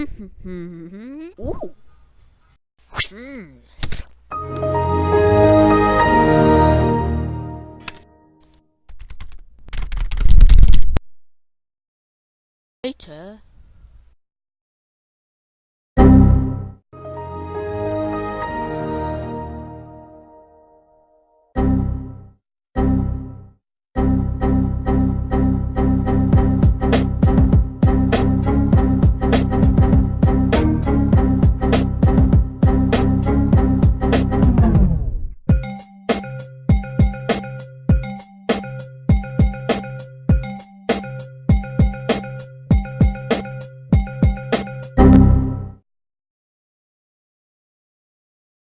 Mm-hmm. Ooh. Hmm. Later.